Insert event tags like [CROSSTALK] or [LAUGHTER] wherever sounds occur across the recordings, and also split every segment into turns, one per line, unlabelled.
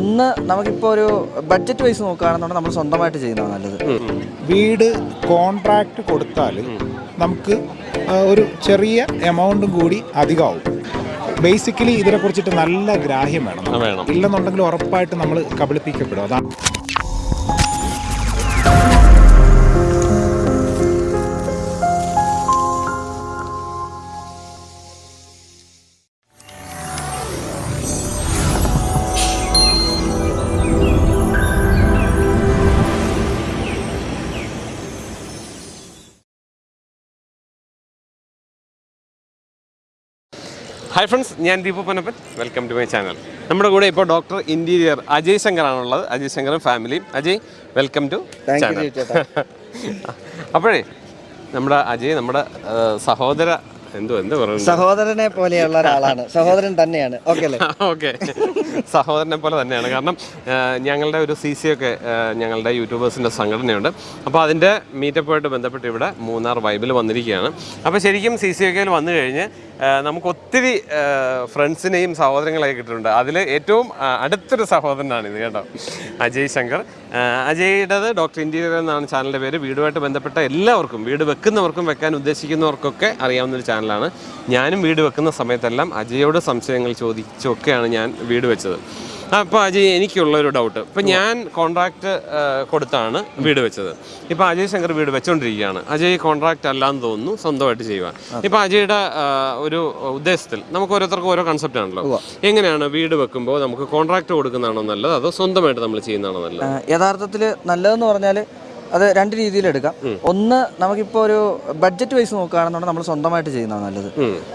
ഒന്ന് നമുക്കിപ്പോൾ ഒരു ബഡ്ജറ്റ് വൈസ് നോക്കുകയാണെന്നുണ്ടെങ്കിൽ നമ്മൾ സ്വന്തമായിട്ട് ചെയ്യുന്നതാണ് നല്ലത്.
വീട് കോൺട്രാക്ട് കൊടുത്താൽ നമുക്ക് ഒരു ചെറിയ എമൗണ്ടും കൂടി അധികമാവും. ബേസിക്കലി ഇതിനെ കുറിച്ചിട്ട് നല്ല ഗ്രാഹ്യം വേണം. ഇല്ലെന്നുണ്ടെങ്കിൽ ഉറപ്പായിട്ട് നമ്മൾ കബളിപ്പിക്കപ്പെടും. അതാണ്
ഹായ് ഫ്രണ്ട്സ് ഞാൻ Deepu Panappan welcome to my channel നമ്മുടെ കൂടെ ഇപ്പോൾ ഡോക്ടർ ഇന്റീരിയർ അജയ് ശങ്കർ ആണുള്ളത് അജയ് ശങ്കറും ഫാമിലിയും അജയ് വെൽക്കം ടു ചാനൽ. അപ്പോഴേ നമ്മുടെ അജയ് നമ്മുടെ സഹോദര എന്തോ എന്താ പറയുന്നത്
സഹോദരനെ പോലെയുള്ള ഒരാളാണ്. സഹോദരൻ തന്നെയാണ്. ഓക്കെ അല്ലേ? [LAUGHS]
ഓക്കെ സഹോദരനെ പോലെ തന്നെയാണ്. കാരണം ഞങ്ങളുടെ ഒരു സി സി ഒക്കെ ഞങ്ങളുടെ യൂട്യൂബേഴ്സിന്റെ സംഘടനയുണ്ട്. അപ്പോൾ അതിന്റെ മീറ്റപ്പുമായിട്ട് ബന്ധപ്പെട്ട് ഇവിടെ മൂന്നാർ വൈബിൽ വന്നിരിക്കുകയാണ്. അപ്പോൾ ശരിക്കും സി സി ഒക്കെയിൽ വന്നു കഴിഞ്ഞ് നമുക്ക് ഒത്തിരി ഫ്രണ്ട്സിനെയും സഹോദരങ്ങളെയും കിട്ടിയിട്ടുണ്ട്. അതിൽ ഏറ്റവും അടുത്തൊരു സഹോദരനാണ് ഇത് കേട്ടോ. അജയ് ശങ്കർ. ആ, അജയ്യുടേത് ഡോക്ടർ ഇന്റീരിയർ എന്നാണ് ചാനലിന്റെ പേര്. വീടുമായിട്ട് ബന്ധപ്പെട്ട എല്ലാവർക്കും വീട് വെക്കുന്നവർക്കും വെക്കാൻ ഉദ്ദേശിക്കുന്നവർക്കൊക്കെ അറിയാവുന്ന ഒരു ചാനലാണ്. ഞാനും വീട് വെക്കുന്ന സമയത്തെല്ലാം അജയോട് സംശയങ്ങൾ ചോദിച്ചൊക്കെയാണ് ഞാൻ വീട് വെച്ചത്. അപ്പോൾ അജയ് എനിക്കുള്ളൊരു ഡൗട്ട് ഇപ്പം ഞാൻ കോൺട്രാക്ട് കൊടുത്താണ് വീട് വെച്ചത്. ഇപ്പം അജയ് ശങ്കർ വീട് വെച്ചുകൊണ്ടിരിക്കുകയാണ് അജയ് കോൺട്രാക്ട് അല്ലാന്ന് തോന്നുന്നു സ്വന്തമായിട്ട് ചെയ്യുക ഇപ്പം അജയുടെ ഒരു ഉദ്ദേശത്തിൽ നമുക്ക് ഓരോരുത്തർക്കും ഓരോ കൺസെപ്റ്റ് ആണല്ലോ. എങ്ങനെയാണ് വീട് വെക്കുമ്പോൾ നമുക്ക് കോൺട്രാക്ട് കൊടുക്കുന്നതാണോ നല്ലത് അതോ സ്വന്തമായിട്ട് നമ്മൾ ചെയ്യുന്നതാണോ നല്ലത്?
യഥാർത്ഥത്തിൽ നല്ലതെന്ന് പറഞ്ഞാൽ അത് രണ്ട് രീതിയിൽ എടുക്കാം. ഒന്ന് നമുക്കിപ്പോൾ ഒരു ബഡ്ജറ്റ് വൈസ് നോക്കുകയാണെന്നുണ്ടെങ്കിൽ നമ്മൾ സ്വന്തമായിട്ട് ചെയ്യുന്നതാണ് നല്ലത്.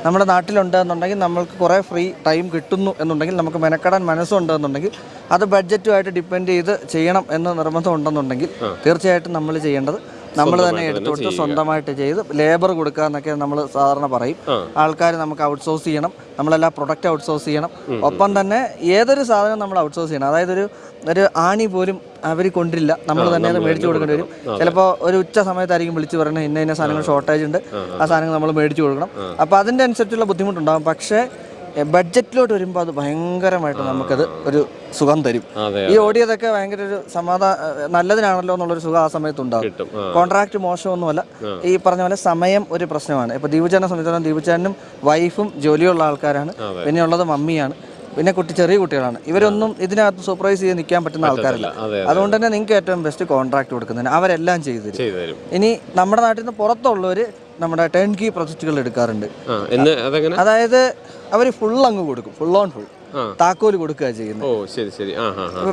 നമ്മുടെ നാട്ടിലുണ്ട് എന്നുണ്ടെങ്കിൽ നമ്മൾക്ക് കുറേ ഫ്രീ ടൈം കിട്ടുന്നു എന്നുണ്ടെങ്കിൽ നമുക്ക് മെനക്കെടാൻ മനസ്സുണ്ട് എന്നുണ്ടെങ്കിൽ അത് ബഡ്ജറ്റുമായിട്ട് ഡിപ്പെൻഡ് ചെയ്ത് ചെയ്യണം എന്ന് നിർബന്ധം ഉണ്ടെന്നുണ്ടെങ്കിൽ തീർച്ചയായിട്ടും നമ്മൾ ചെയ്യേണ്ടത് നമ്മൾ തന്നെ എടുത്തുകൊടുത്ത് സ്വന്തമായിട്ട് ചെയ്ത് ലേബർ കൊടുക്കുക എന്നൊക്കെ നമ്മൾ സാധാരണ പറയും. ആൾക്കാർ നമുക്ക് ഔട്ട്സോഴ്സ് ചെയ്യണം. നമ്മളെല്ലാ പ്രൊഡക്റ്റ് ഔട്ട്സോഴ്സ് ചെയ്യണം. ഒപ്പം തന്നെ ഏതൊരു സാധനം നമ്മൾ ഔട്ട്സോഴ്സ് ചെയ്യണം. അതായത് ഒരു ഒരു ആണി പോലും അവർ കൊണ്ടില്ല. നമ്മൾ തന്നെ അത് മേടിച്ചു കൊടുക്കേണ്ടി വരും. ചിലപ്പോൾ ഒരു ഉച്ച സമയത്തായിരിക്കും വിളിച്ചു പറയുന്നത് ഇന്ന ഇന്ന സാധനങ്ങൾ ഷോർട്ടേജ് ഉണ്ട്. ആ സാധനങ്ങൾ നമ്മൾ മേടിച്ചു കൊടുക്കണം. അപ്പോൾ അതിന്റെ അനുസരിച്ചുള്ള ബുദ്ധിമുട്ടുണ്ടാകും പക്ഷേ ബഡ്ജറ്റിലോട്ട് വരുമ്പോൾ അത് ഭയങ്കരമായിട്ട് നമുക്കത് ഒരു സുഖം തരും. ഈ ഓടിയതൊക്കെ ഭയങ്കര ഒരു സമാധാന നല്ലതിനാണല്ലോ എന്നുള്ളൊരു സുഖം ആ സമയത്ത് ഉണ്ടാകും
കിട്ടും
കോൺട്രാക്ട് മോശമൊന്നുമല്ല. ഈ പറഞ്ഞ പോലെ സമയം ഒരു പ്രശ്നമാണ്. ഇപ്പോൾ ദീപുചാനെ സംബന്ധിച്ചിടത്തോളം ദീപുചാനും വൈഫും ജോലിയുള്ള ആൾക്കാരാണ്. പിന്നെയുള്ളത് മമ്മിയാണ്. പിന്നെ കുട്ടി ചെറിയ കുട്ടികളാണ്. ഇവരൊന്നും ഇതിനകത്ത് സൂപ്പർവൈസ് ചെയ്ത് നിൽക്കാൻ പറ്റുന്ന ആൾക്കാരല്ല. അതുകൊണ്ട് തന്നെ നിങ്ങൾക്ക് ഏറ്റവും ബെസ്റ്റ് കോൺട്രാക്ട് കൊടുക്കുന്നതിന് അവരെല്ലാം ചെയ്തു തരും. ഇനി നമ്മുടെ നാട്ടിൽ നിന്ന് പുറത്തുള്ളവർ നമ്മുടെ ടേൺ കീ പ്രൊജക്റ്റുകൾ എടുക്കാറുണ്ട് അതായത് അവർ ഫുൾ അങ്ങ് കൊടുക്കും. ഫുൾ ഓൺ ഫുൾ
താക്കോൽ
താക്കോൽ കൊടുക്കുക ചെയ്യുന്നത്.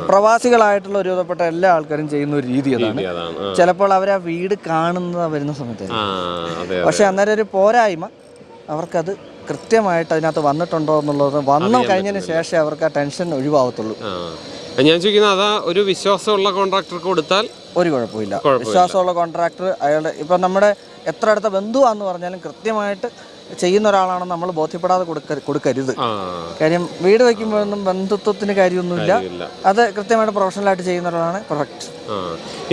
പ്രവാസികളായിട്ടുള്ള ഒരുവിധപ്പെട്ട എല്ലാ ആൾക്കാരും ചെയ്യുന്ന ഒരു രീതി അതാണ്. ചിലപ്പോൾ അവർ ആ. വീട് കാണുന്നത് വരുന്ന സമയത്ത്. പക്ഷെ അന്നേരം ഒരു പോരായ്മ. അവർക്കത് കൃത്യമായിട്ട് അതിനകത്ത് വന്നിട്ടുണ്ടോ എന്നുള്ളത് വന്നു കഴിഞ്ഞതിന് ശേഷം അവർക്ക് ആ ടെൻഷൻ ഒഴിവാകത്തുള്ളൂ
ഞാൻ ചോദിക്കുന്നത് അതാ ഒരു വിശ്വാസമുള്ള കോൺട്രാക്ടർക്ക് കൊടുത്താൽ
ഒരു കുഴപ്പമില്ല. വിശ്വാസമുള്ള കോൺട്രാക്ടർ അയാളുടെ ഇപ്പം നമ്മുടെ എത്ര അടുത്ത ബന്ധുവാന്ന് പറഞ്ഞാലും കൃത്യമായിട്ട് ചെയ്യുന്ന ഒരാളാണെന്ന് നമ്മൾ ബോധ്യപ്പെടാതെ കൊടുക്ക കൊടുക്കരുത്. കാര്യം വീട് വയ്ക്കുമ്പോഴൊന്നും ബന്ധുത്വത്തിന് കാര്യമൊന്നുമില്ല. അത് കൃത്യമായിട്ട് പ്രൊഫഷണലായിട്ട് ചെയ്യുന്ന ഒരാളാണ്
പെർഫെക്റ്റ്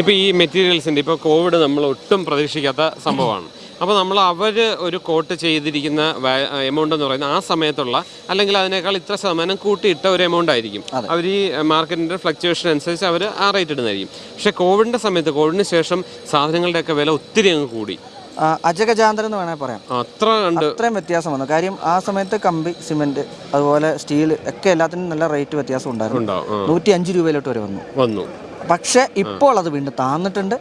ഇപ്പം ഈ മെറ്റീരിയൽസിന്റെ ഇപ്പോൾ കോവിഡ് നമ്മൾ ഒട്ടും പ്രതീക്ഷിക്കാത്ത സംഭവമാണ്. അപ്പോൾ നമ്മൾ അവർ ഒരു കോട്ട് ചെയ്തിരിക്കുന്ന എമൗണ്ട് എന്ന് പറയുന്നത് ആ സമയത്തുള്ള അല്ലെങ്കിൽ അതിനേക്കാൾ ഇത്ര ശതമാനം കൂട്ടിയിട്ട ഒരു എമൗണ്ട് ആയിരിക്കും. അവർ ഈ മാർക്കറ്റിന്റെ ഫ്ലക്ച്വേഷൻ അനുസരിച്ച് അവർ ആ റേറ്റ് ഇടുന്നതായിരിക്കും. പക്ഷേ കോവിഡിന്റെ സമയത്ത് കോവിഡിന് ശേഷം സാധനങ്ങളുടെയൊക്കെ വില ഒത്തിരി അങ്ങ് കൂടി.
അജഗജാന്തരം എന്ന് വേണമെങ്കിൽ പറയാം.
അത്ര
അത്രയും വ്യത്യാസം വന്നു. കാര്യം ആ സമയത്ത് കമ്പി സിമെന്റ് അതുപോലെ സ്റ്റീൽ ഒക്കെ എല്ലാത്തിനും നല്ല റേറ്റ് വ്യത്യാസം ഉണ്ടായിരുന്നു. നൂറ്റി അഞ്ച് രൂപയിലോട്ട് വരെ വന്നു.
വന്നു.
പക്ഷെ ഇപ്പോൾ അത് വീണ്ടും താന്നിട്ടുണ്ട്.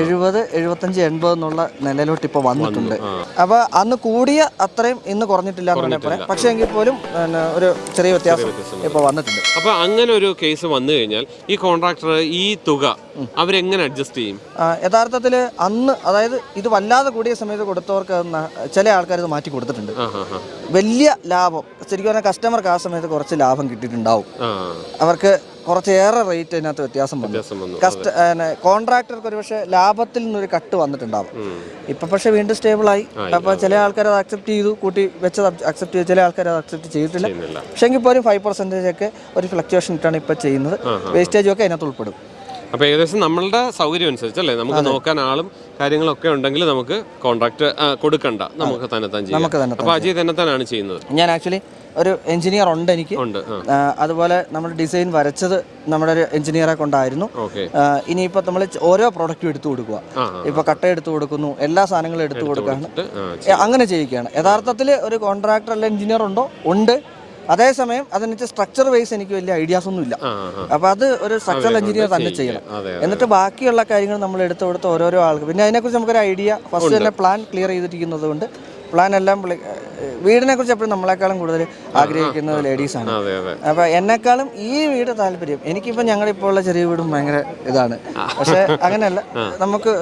എഴുപത് എഴുപത്തഞ്ച് എൺപത് എന്നുള്ള നിലയിലോട്ട് ഇപ്പോൾ വന്നിട്ടുണ്ട്. അപ്പൊ അന്ന് കൂടിയ അത്രയും ഇന്ന് കുറഞ്ഞിട്ടില്ല എന്ന് വേണമെങ്കിൽ പറയാം. പക്ഷേ എങ്കിൽ പോലും പിന്നെ, ഒരു ചെറിയ വ്യത്യാസം ഇപ്പോൾ വന്നിട്ടുണ്ട്.
അപ്പൊ അങ്ങനെ ഒരു കേസ് വന്നു കഴിഞ്ഞാൽ ഈ കോൺട്രാക്ടർ ഈ തുക അവരെങ്ങനെ അഡ്ജസ്റ്റ് ചെയ്യും?
യഥാർത്ഥത്തിൽ യഥാർത്ഥത്തിൽ അന്ന് അതായത് ഇത് വല്ലാതെ കൂടിയ സമയത്ത് കൊടുത്തവർക്ക് ചില ആൾക്കാർ ഇത് മാറ്റി കൊടുത്തിട്ടുണ്ട്. വലിയ ലാഭം ശരിക്കും പറഞ്ഞാൽ കസ്റ്റമർക്ക് ആ സമയത്ത് കുറച്ച് ലാഭം കിട്ടിയിട്ടുണ്ടാവും. അവർക്ക് കുറച്ചേറെ റേറ്റ് അതിനകത്ത് വ്യത്യാസം വന്നു. കസ്റ്റ കോൺട്രാക്ടർക്ക് ഒരു പക്ഷേ ലാഭത്തിൽ നിന്നൊരു കട്ട് വന്നിട്ടുണ്ടാവും. ഇപ്പം പക്ഷേ വീണ്ടും സ്റ്റേബിൾ ആയി. അപ്പൊ ചില ആൾക്കാർ അത് അക്സെപ്റ്റ് ചെയ്തു. കൂട്ടി വെച്ചത് അക്സെപ്റ്റ് ചെയ്തു. ചില ആൾക്കാർ അത് അക്സെപ്റ്റ് ചെയ്തിട്ടില്ല. പക്ഷേ എങ്കിൽ പോലും ഫൈവ് പെർസെന്റേജ് ഒക്കെ ഒരു ഫ്ലക്ച്വേഷൻ ഇട്ടാണ് ഇപ്പൊ ചെയ്യുന്നത്. വേസ്റ്റേജും ഒക്കെ അതിനകത്ത് ഉൾപ്പെടും.
അപ്പോൾ ഏകദേശം നമ്മളുടെ സൗകര്യം അനുസരിച്ചല്ലേ നമുക്ക് നോക്കാൻ ആളും കാര്യങ്ങളൊക്കെ ഉണ്ടെങ്കിൽ നമുക്ക് കോൺട്രാക്ട് കൊടുക്കണ്ട. നമുക്ക് തന്നെത്താൻ ചെയ്യാം.
നമുക്ക് തന്നെ
അപ്പോൾ അജയ് തന്നെത്താനാണ് ചെയ്യുന്നത്.
ഞാൻ ആക്ച്വലി ഒരു എഞ്ചിനീയർ ഉണ്ട് എനിക്ക്. അതുപോലെ നമ്മൾ ഡിസൈൻ വരച്ചത് നമ്മുടെ ഒരു എഞ്ചിനീയറെ കൊണ്ടായിരുന്നു. ഇനിയിപ്പോ ഇനിയിപ്പോൾ നമ്മൾ ഓരോ പ്രോഡക്റ്റും എടുത്തു കൊടുക്കുക.
ഇപ്പൊ
ഇപ്പോൾ കട്ട എടുത്തു കൊടുക്കുന്നു എല്ലാ സാധനങ്ങളും എടുത്തു കൊടുക്കുകയാണ്. അങ്ങനെ ചെയ്യിക്കുകയാണ് യഥാർത്ഥത്തിൽ ഒരു കോൺട്രാക്ടർ അല്ല എഞ്ചിനീയർ ഉണ്ടോ? ഉണ്ട്. അതേസമയം അതിന് സ്ട്രക്ചർ വൈസ് എനിക്ക് വലിയ ഐഡിയാസ് ഒന്നും ഇല്ല അപ്പോൾ അത് ഒരു സ്ട്രക്ചർ എഞ്ചിനീയർ തന്നെ ചെയ്യണം. എന്നിട്ട് ബാക്കിയുള്ള കാര്യങ്ങൾ നമ്മൾ എടുത്തു കൊടുത്ത് ഓരോരോ ആൾക്ക്. പിന്നെ അതിനെക്കുറിച്ച് നമുക്കൊരു ഐഡിയ ഫസ്റ്റ് തന്നെ പ്ലാൻ ക്ലിയർ ചെയ്തിരിക്കുന്നത് കൊണ്ട് പ്ലാൻ എല്ലാം വീടിനെ കുറിച്ച് എപ്പോഴും നമ്മളെക്കാളും കൂടുതൽ ആഗ്രഹിക്കുന്നത്
ലേഡീസ് ആണ്.
അപ്പൊ എന്നെക്കാളും ഈ വീട് താല്പര്യം. എനിക്കിപ്പോ ഞങ്ങളുടെ ഇപ്പോൾ ഉള്ള ചെറിയ വീടും ഭയങ്കര ഇതാണ്. പക്ഷെ അങ്ങനെയല്ല. നമുക്ക്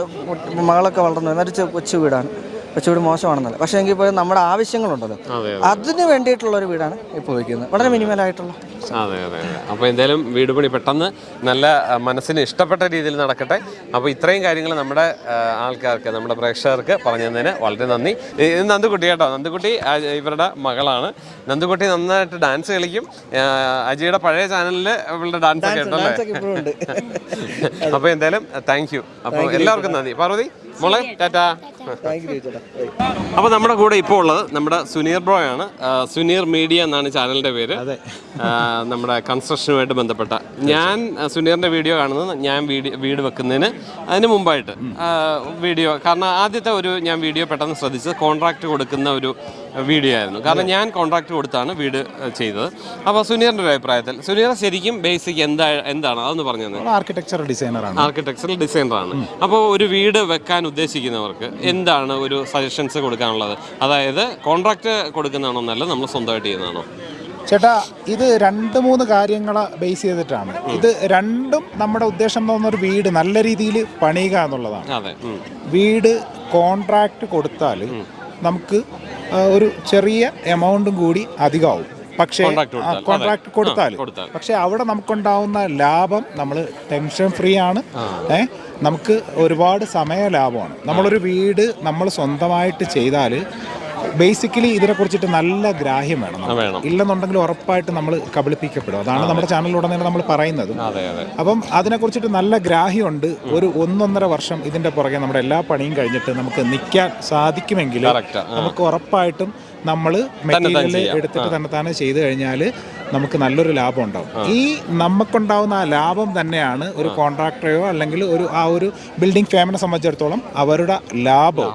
മകളൊക്കെ വളർന്നു എന്നൊരു കൊച്ചു വീടാണ്. കൊച്ചു വീട് മോശമാണെന്നല്ല. പക്ഷേ എങ്കിൽ പോലും നമ്മുടെ ആവശ്യങ്ങളുണ്ടല്ലോ
അതെ
അതിന് വേണ്ടിയിട്ടുള്ള ഒരു വീടാണ് ഇപ്പോൾ വയ്ക്കുന്നത്. വളരെ മിനിമൽ ആയിട്ടുള്ള.
അതെ അതെ അപ്പോൾ എന്തായാലും വീട് പണി പെട്ടെന്ന് നല്ല മനസ്സിന് ഇഷ്ടപ്പെട്ട രീതിയിൽ നടക്കട്ടെ. അപ്പോൾ ഇത്രയും കാര്യങ്ങൾ നമ്മുടെ ആൾക്കാർക്ക് നമ്മുടെ പ്രേക്ഷകർക്ക് പറഞ്ഞു തന്നതിന് വളരെ നന്ദി. ഇത് നന്ദുകുട്ടി കേട്ടോ. നന്ദുകുട്ടി ഇവരുടെ മകളാണ്. നന്ദുകുട്ടി നന്നായിട്ട് ഡാൻസ് കളിക്കും. അജിയുടെ പഴയ ചാനലിൽ ഇവളുടെ ഡാൻസ് കേട്ടോ ഉണ്ടല്ലേ?
ഡാൻസൊക്കെ ഇപ്പോഴും ഉണ്ട്. [LAUGHS]
അപ്പോൾ എന്തായാലും താങ്ക് യു. അപ്പോൾ എല്ലാവർക്കും നന്ദി. പാർവതി? മോളെ ടാറ്റാ.
അപ്പൊ
അപ്പോൾ നമ്മുടെ കൂടെ ഇപ്പോൾ ഉള്ളത് നമ്മുടെ സുനീർ ബ്രോ ആണ്. സുനീർ മീഡിയ എന്നാണ് ചാനലിന്റെ പേര്. നമ്മുടെ കൺസ്ട്രക്ഷനുമായിട്ട് ബന്ധപ്പെട്ട. ഞാൻ സുനീറിന്റെ വീഡിയോ കാണുന്നത് ഞാൻ വീഡിയോ വീട് വെക്കുന്നതിന് അതിന് മുമ്പായിട്ട് വീഡിയോ. കാരണം ആദ്യത്തെ ഒരു ഞാൻ വീഡിയോ പെട്ടെന്ന് ശ്രദ്ധിച്ചത് കോൺട്രാക്ട് കൊടുക്കുന്ന ഒരു വീഡിയോ ആയിരുന്നു കാരണം ഞാൻ കോൺട്രാക്ട് കൊടുത്താണ് വീട് ചെയ്തത്. അപ്പോൾ സുനീറിന്റെ ഒരു അഭിപ്രായത്തിൽ സുനീർ ശരിക്കും ബേസിക് എന്താ എന്താണ്? അതൊന്ന് പറഞ്ഞു
ആർക്കിടെക്ചർ ഡിസൈനറാണ്
ആർക്കിടെക്ചറൽ ഡിസൈനറാണ് അപ്പോൾ ഒരു വീട് വെക്കാൻ ഉദ്ദേശിക്കുന്നവർക്ക് എന്താണ് ഒരു സജഷൻസ് കൊടുക്കാനുള്ളത്? അതായത് കോൺട്രാക്ട് കൊടുക്കുന്നതാണോ നല്ലത് നമ്മൾ സ്വന്തമായിട്ട് ചെയ്യുന്നതാണോ?
ചേട്ടാ ഇത് രണ്ട് മൂന്ന് കാര്യങ്ങളെ ബേസ് ചെയ്തിട്ടാണ്. ഇത് രണ്ടും നമ്മുടെ ഉദ്ദേശം എന്ന് ഒരു വീട് നല്ല രീതിയിൽ പണിയുക എന്നുള്ളതാണ്. വീട് കോൺട്രാക്ട് കൊടുത്താൽ നമുക്ക് ഒരു ചെറിയ എമൗണ്ടും കൂടി അധികമാവും. പക്ഷേ കോൺട്രാക്ട് കൊടുത്താൽ.
പക്ഷെ കൊടുത്താൽ.
പക്ഷേ അവിടെ നമുക്കുണ്ടാവുന്ന ലാഭം നമ്മൾ ടെൻഷൻ ഫ്രീ ആണ്. ഏ നമുക്ക് ഒരുപാട് സമയ ലാഭമാണ് നമ്മളൊരു വീട് നമ്മൾ സ്വന്തമായിട്ട് ചെയ്താൽ ബേസിക്കലി ഇതിനെക്കുറിച്ചിട്ട് നല്ല ഗ്രാഹ്യം വേണം ഇല്ലെന്നുണ്ടെങ്കിൽ ഉറപ്പായിട്ട് നമ്മൾ കബളിപ്പിക്കപ്പെടും. അതാണ് നമ്മുടെ ചാനലിലുടനീളം നമ്മൾ പറയുന്നത്. അപ്പം അതിനെക്കുറിച്ചിട്ട് നല്ല ഗ്രാഹ്യമുണ്ട്. ഒരു ഒന്നൊന്നര വർഷം ഇതിന്റെ പുറകെ നമ്മുടെ എല്ലാ പണിയും കഴിഞ്ഞിട്ട് നമുക്ക് നിൽക്കാൻ സാധിക്കുമെങ്കിൽ നമുക്ക് ഉറപ്പായിട്ടും നമ്മൾ മെറ്റീരിയൽ എടുത്തിട്ട് തന്നെ തന്നെ ചെയ്തു കഴിഞ്ഞാൽ നമുക്ക് നല്ലൊരു ലാഭം ഉണ്ടാവും. ഈ നമുക്കുണ്ടാവുന്ന ആ ലാഭം തന്നെയാണ് ഒരു കോൺട്രാക്ടറെയോ അല്ലെങ്കിൽ ഒരു ആ ഒരു ബിൽഡിംഗ് ഫാമിനെ സംബന്ധിച്ചിടത്തോളം അവരുടെ
ലാഭം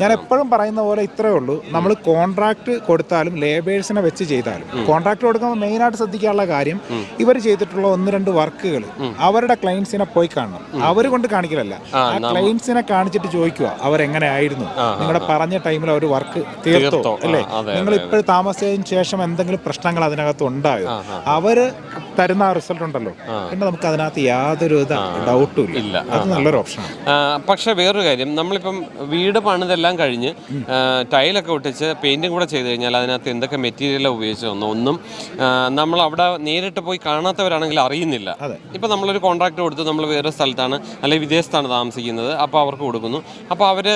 ഞാൻ എപ്പോഴും പറയുന്ന പോലെ ഇത്രയേ ഉള്ളൂ. നമ്മൾ കോൺട്രാക്ട് കൊടുത്താലും ലേബേഴ്സിനെ വെച്ച് ചെയ്താലും കോൺട്രാക്ട് കൊടുക്കുമ്പോൾ മെയിനായിട്ട് ശ്രദ്ധിക്കാനുള്ള കാര്യം ഇവർ ചെയ്തിട്ടുള്ള ഒന്ന് രണ്ട് വർക്കുകൾ അവരുടെ ക്ലയൻസിനെ പോയി കാണണം. അവർ കൊണ്ട് കാണിക്കലല്ല. ആ ക്ലയൻസിനെ കാണിച്ചിട്ട് ചോദിക്കുക അവരെങ്ങനെയായിരുന്നു? നിങ്ങളുടെ പറഞ്ഞ ടൈമിൽ അവർ വർക്ക് തീർത്തോ? അല്ലേ? നിങ്ങൾ ഇപ്പോൾ താമസിച്ചതിന് ശേഷം എന്തെങ്കിലും പ്രശ്നങ്ങൾ അതിനകത്ത് ഉണ്ടായോ അവർ തരുന്ന ആ റിസൾട്ട് ഉണ്ടല്ലോ. പിന്നെ നമുക്ക് അതിനകത്ത് യാതൊരു ഡൗട്ടും ഇല്ല. അത് നല്ലൊരു ഓപ്ഷനാണ്
പക്ഷെ വേറൊരു കാര്യം. നമ്മളിപ്പം വീട് പണിതെല്ലാം കഴിഞ്ഞ് ടൈലൊക്കെ ഒട്ടിച്ച് പെയിന്റും കൂടെ ചെയ്ത് കഴിഞ്ഞാൽ അതിനകത്ത് എന്തൊക്കെ മെറ്റീരിയലാണ് ഉപയോഗിച്ചതെന്നോ ഒന്നും നമ്മൾ അവിടെ നേരിട്ട് പോയി കാണാത്തവരാണെങ്കിൽ അറിയുന്നില്ല. ഇപ്പൊ നമ്മളൊരു കോൺട്രാക്ട് കൊടുത്ത് നമ്മൾ വേറെ സ്ഥലത്താണ് അല്ലെങ്കിൽ വിദേശത്താണ് താമസിക്കുന്നത്. അപ്പോൾ അവർക്ക് കൊടുക്കുന്നു. അപ്പോൾ അവർ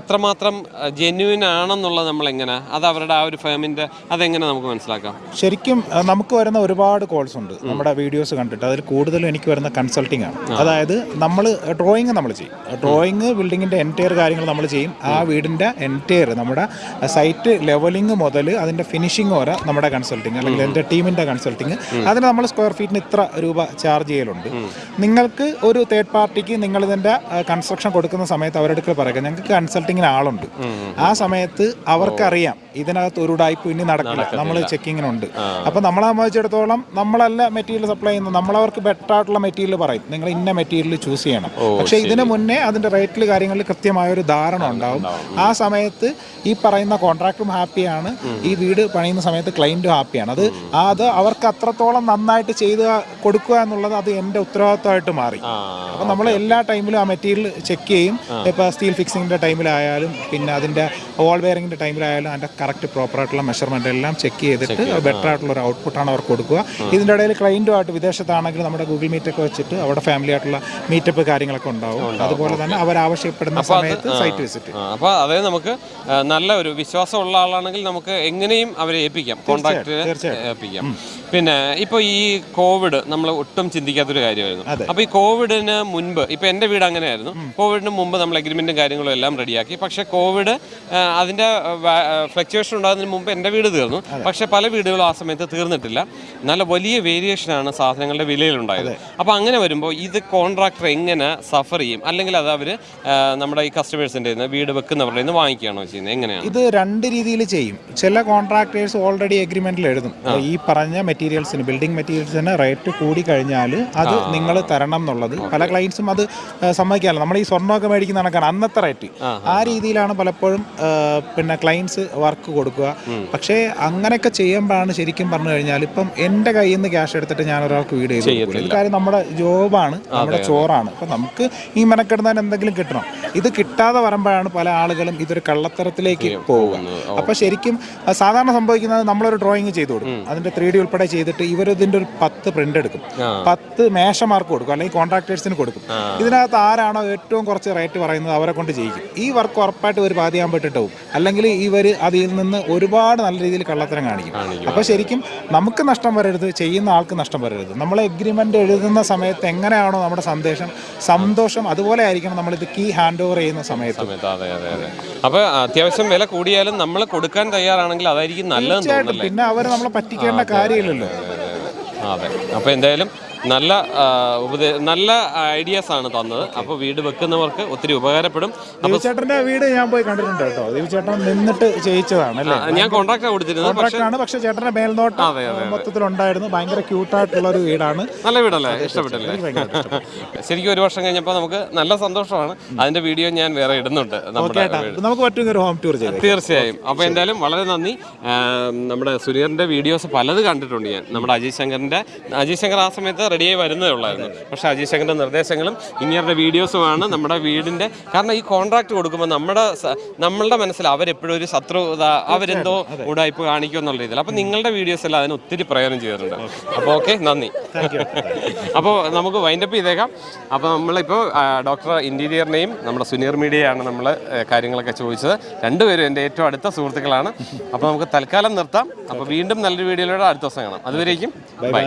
എത്രമാത്രം ജെന്യുവിൻ ആണെന്നുള്ളത് നമ്മൾ എങ്ങനെ അത് അവരുടെ ആ ഒരു ഫേമിന്റെ അതെങ്ങനെ നമുക്ക് മനസ്സിലാക്കാം?
ശരിക്കും നമുക്ക് വരുന്ന ഒരുപാട് കോൾസ് ഉണ്ട്. നമ്മുടെ വീഡിയോസ് കണ്ടിട്ട്. അതിൽ കൂടുതലും എനിക്ക് വരുന്ന കൺസൾട്ടിംഗ് ആണ്. അതായത് നമ്മൾ ഡ്രോയിങ് നമ്മൾ ചെയ്യും. ഡ്രോയിങ് ബിൽഡിങ്ങിന്റെ എന്റയർ കാര്യങ്ങൾ നമ്മൾ ചെയ്യും. ആ വീടിന്റെ എന്റയർ നമ്മുടെ സൈറ്റ് ലെവലിംഗ് മുതൽ അതിന്റെ ഫിനിഷിംഗ് വരെ നമ്മുടെ കൺസൾട്ടിങ് അല്ലെങ്കിൽ എന്റെ ടീമിന്റെ കൺസൾട്ടിങ് അതിന് നമ്മൾ സ്ക്വയർ ഫീറ്റിന് ഇത്ര രൂപ ചാർജ് ചെയ്യലുണ്ട്. നിങ്ങൾക്ക് ഒരു തേർഡ് പാർട്ടിക്ക് നിങ്ങൾ ഇതിന്റെ കൺസ്ട്രക്ഷൻ കൊടുക്കുന്ന സമയത്ത് അവരുടെ അടുക്കൽ പറയുക ഞങ്ങൾക്ക് കൺസൾട്ടിങ്ങിന് ആളുണ്ട്. ആ സമയത്ത് അവർക്കറിയാം. ഇതിനകത്ത് ഒരു ഉടായ്പ ഇനി നടക്കില്ല. നമ്മൾ ചെക്കിങ്ങിനുണ്ട്. അപ്പം നമ്മളെ സംബന്ധിച്ചിടത്തോളം നമ്മളല്ല മെറ്റീരിയൽ സപ്ലൈ ചെയ്യുന്നത്. നമ്മളവർക്ക് ബെറ്റർ ആയിട്ടുള്ള മെറ്റീരിയൽ പറയും. നിങ്ങൾ ഇന്ന മെറ്റീരിയൽ ചൂസ് ചെയ്യണം. പക്ഷേ ഇതിന് മുന്നേ അതിന്റെ റേറ്റിൽ കാര്യങ്ങളിൽ കൃത്യമായ ഒരു ധാരണ ഉണ്ടാവും. ആ സമയത്ത് ഈ പറയുന്ന കോൺട്രാക്ടറും ഹാപ്പിയാണ് ഈ വീട് പണിയുന്ന സമയത്ത് ക്ലൈന്റും ഹാപ്പിയാണ് അത് അത് അവർക്ക് അത്രത്തോളം നന്നായിട്ട് ചെയ്ത് കൊടുക്കുക എന്നുള്ളത് അത് എന്റെ ഉത്തരവാദിത്തമായിട്ട് മാറി. അപ്പം നമ്മൾ എല്ലാ ടൈമിലും ആ മെറ്റീരിയൽ ചെക്ക് ചെയ്യും. ഇപ്പോൾ സ്റ്റീൽ ഫിക്സിങ്ങിന്റെ ടൈമിലായാലും പിന്നെ അതിന്റെ ഓൾ വെയറിങ്ങിന്റെ ടൈമിലായാലും അതിന്റെ കറക്റ്റ് പ്രോപ്പർ ആയിട്ടുള്ള മെഷർമെന്റ് എല്ലാം ചെക്ക് ചെയ്തിട്ട് ബെറ്റർ ആയിട്ടുള്ള ഒരു ഔട്ട്പുട്ടാണ് അവർക്ക് കൊടുക്കുക. ഇതിന്റെ ഇടയിൽ ക്ലയന്റുമായിട്ട് വിദേശത്താണെങ്കിൽ നമ്മുടെ ഗൂഗിൾ മീറ്റ് ഒക്കെ വെച്ചിട്ട് അവിടെ ഫാമിലി ആയിട്ടുള്ള മീറ്റപ്പ് കാര്യങ്ങളൊക്കെ ഉണ്ടാവും. അതുപോലെ തന്നെ അവർ ആവശ്യപ്പെടുന്ന സമയത്ത് സൈറ്റ് വിസിറ്റ്
അപ്പോൾ അതായത് നമുക്ക് നല്ല ഒരു വിശ്വാസമുള്ള ആളാണെങ്കിൽ നമുക്ക് എങ്ങനെയും അവരെ ഏൽപ്പിക്കാം. കോൺടാക്ട് ഏൽപ്പിക്കാം. പിന്നെ ഇപ്പോൾ ഈ കോവിഡ് നമ്മൾ ഒട്ടും ചിന്തിക്കാത്തൊരു കാര്യമായിരുന്നു. അപ്പോൾ ഈ കോവിഡിന് മുൻപ് ഇപ്പോൾ എന്റെ വീട് അങ്ങനെയായിരുന്നു. കോവിഡിന് മുമ്പ് നമ്മൾ അഗ്രിമെന്റും കാര്യങ്ങളും എല്ലാം റെഡിയാക്കി പക്ഷേ കോവിഡ് അതിന്റെ അതിന്റെ ഫ്ലക്ച്വേഷൻ ഉണ്ടാകുന്നതിന് മുമ്പ് എന്റെ വീട് തീർന്നു. പക്ഷേ പല വീടുകളും ആ സമയത്ത് തീർന്നിട്ടില്ല. നല്ല വലിയ വേരിയേഷനാണ് സാധനങ്ങളുടെ വിലയിലുണ്ടായത്. അപ്പോൾ അങ്ങനെ വരുമ്പോൾ ഇത് കോൺട്രാക്ടർ എങ്ങനെ സഫർ ചെയ്യും? അല്ലെങ്കിൽ അത് അവർ നമ്മുടെ ഈ കസ്റ്റമേഴ്സിന്റെ വീട് വെക്കുന്നവരുടെ നിന്ന് വാങ്ങിക്കുകയാണോ ചെയ്യുന്നത്? എങ്ങനെയാണ്?
ഇത് രണ്ട് രീതിയിൽ ചെയ്യും. ചില കോൺട്രാക്ടേഴ്സ് ഓൾറെഡി എഗ്രിമെന്റിൽ എഴുതും. ഈ പറഞ്ഞ മെറ്റീരിയൽസിന് ബിൽഡിംഗ് മെറ്റീരിയൽസിന് റേറ്റ് കൂടി കഴിഞ്ഞാൽ അത് നിങ്ങൾ തരണം എന്നുള്ളത്. പല ക്ലയൻസും അത് സമ്മതിക്കാറില്ല. നമ്മൾ ഈ സ്വർണമൊക്കെ മേടിക്കുന്ന കണക്കാണ് അന്നത്തെ റേറ്റ് ആ രീതിയിലാണ് പലപ്പോഴും പിന്നെ ക്ലയൻസ് വർക്ക് കൊടുക്കുക. പക്ഷേ അങ്ങനെയൊക്കെ ചെയ്യുമ്പോഴാണ് ശരിക്കും പറഞ്ഞു കഴിഞ്ഞാൽ ഇപ്പം എന്റെ കയ്യിൽ നിന്ന് ക്യാഷ് എടുത്തിട്ട് ഞാൻ ഒരാൾക്ക് വീട് ചെയ്തു കാര്യം നമ്മുടെ ജോബാണ് നമ്മുടെ ചോറാണ്. അപ്പം നമുക്ക് ഈ മെനക്കെടുന്നതിന് എന്തെങ്കിലും കിട്ടണം. ഇത് കിട്ടാതെ വരുമ്പോഴാണ് പല ആളുകളും ഇതൊരു കള്ളത്തരത്തിലേക്ക് പോവുക. അപ്പൊ ശരിക്കും സാധാരണ സംഭവിക്കുന്നത് നമ്മളൊരു ഡ്രോയിങ് ചെയ്തു കൊടുക്കും. അതിന്റെ ത്രീ ഡി ഉൾപ്പെടെ ചെയ്തിട്ട് ഇവരിതിന്റെ ഒരു പത്ത് പ്രിന്റ് എടുക്കും. പത്ത് മേശമാർക്ക് കൊടുക്കും അല്ലെങ്കിൽ കോൺട്രാക്ടേഴ്സിന് കൊടുക്കും. ഇതിനകത്ത് ആരാണോ ഏറ്റവും കുറച്ച് റേറ്റ് പറയുന്നത് അവരെ കൊണ്ട് ചെയ്യിക്കും ഈ വർക്ക് ഉറപ്പായിട്ട് ഒരു പാതിയാൻ പറ്റിട്ടാവും അല്ലെങ്കിൽ ഇവർ അതിൽ നിന്ന് ഒരുപാട് നല്ല രീതിയിൽ കള്ളത്തരം കാണിക്കും. അപ്പോൾ ശരിക്കും നമുക്ക് നഷ്ടം വരരുത് ചെയ്യുന്ന ആൾക്ക് നഷ്ടം വരരുത്. നമ്മൾ എഗ്രിമെന്റ് എഴുതുന്ന സമയത്ത് എങ്ങനെയാണോ നമ്മുടെ സന്ദേശം സന്തോഷം അതുപോലെ ആയിരിക്കണം നമ്മളിത് കീ ഹാൻഡ് ഓവർ ചെയ്യുന്ന സമയത്ത്.
അതെ അതെ അതെ. അപ്പോൾ അത്യാവശ്യം വില കൂടിയാലും നമ്മൾ കൊടുക്കാൻ തയ്യാറാണെങ്കിൽ അതായിരിക്കും നല്ലതെന്ന് തോന്നുന്നല്ലേ?
പിന്നെ അവർ നമ്മളെ പറ്റിക്കേണ്ട കാര്യമില്ലല്ലോ.
അതെ അപ്പോൾ എന്തായാലും നല്ല ഉപദ നല്ല ഐഡിയാസ് ആണ് തന്നത്. അപ്പോൾ വീട് വെക്കുന്നവർക്ക് ഒത്തിരി ഉപകാരപ്പെടും.
ദേവിച്ചേട്ടന്റെ വീട് ഞാൻ പോയി കണ്ടിട്ടുണ്ട് കേട്ടോ. ചേട്ടൻ നിന്നിട്ട് ചെയ്യിച്ചതാണ് അല്ലേ?
ഞാൻ കോൺട്രാക്ട് കൊടുത്തിരുന്നത് പക്ഷേ
ആണ് പക്ഷെ ചേട്ടന്റെ മേൽനോട്ടം മൊത്തത്തിലുണ്ടായിരുന്നു. ഭയങ്കര ക്യൂട്ടായിട്ടുള്ള ഒരു വീടാണ്.
നല്ല വീടല്ലേ? ഇഷ്ടപ്പെട്ടല്ലേ? ശരിക്കും ഒരു വർഷം കഴിഞ്ഞപ്പോൾ നമുക്ക് നല്ല സന്തോഷമാണ്. അതിന്റെ വീഡിയോ ഞാൻ വേറെ ഇടുന്നുണ്ട് നമ്മുടെ
നമുക്ക് പറ്റുന്ന ഒരു ഹോം ടൂർ ചെയ്യാം
തീർച്ചയായും. അപ്പോൾ എന്തായാലും വളരെ നന്ദി. നമ്മുടെ സുനീറിന്റെ വീഡിയോസ് പലത് കണ്ടിട്ടുണ്ട് ഞാൻ. നമ്മുടെ അജയ് ശങ്കറിന്റെ അജയ് ശങ്കർ ആ സമയത്ത് റെഡിയായി വരുന്നേ ഉള്ളായിരുന്നു. പക്ഷേ അജയ് ശങ്കറിന്റെ നിർദ്ദേശങ്ങളും ഇങ്ങനത്തെ വീഡിയോസുമാണ് നമ്മുടെ വീടിന്റെ കാരണം ഈ കോൺട്രാക്ട് കൊടുക്കുമ്പോൾ നമ്മുടെ നമ്മളുടെ മനസ്സിൽ അവരെപ്പോഴും ഒരു ശത്രുത അവരെന്തോ ഉടായ്പ കാണിക്കും എന്നുള്ള രീതിയിൽ. അപ്പോൾ നിങ്ങളുടെ വീഡിയോസ് എല്ലാം അതിന് ഒത്തിരി പ്രയോജനം ചെയ്തിട്ടുണ്ട്. അപ്പോൾ ഓക്കെ നന്ദി. അപ്പോൾ നമുക്ക് വൈൻഡപ്പ് ചെയ്തേക്കാം. അപ്പോൾ നമ്മളിപ്പോൾ ഡോക്ടർ ഇന്റീരിയറിനെയും നമ്മുടെ സുനീർ മീഡിയയാണ് നമ്മൾ കാര്യങ്ങളൊക്കെ ചോദിച്ചത്. രണ്ടുപേരും എന്റെ ഏറ്റവും അടുത്ത സുഹൃത്തുക്കളാണ്. അപ്പോൾ നമുക്ക് തൽക്കാലം നിർത്താം. അപ്പോൾ വീണ്ടും നല്ലൊരു വീഡിയോയിലൂടെ അടുത്ത ദിവസം കാണാം. അതുവരേക്കും
ബൈ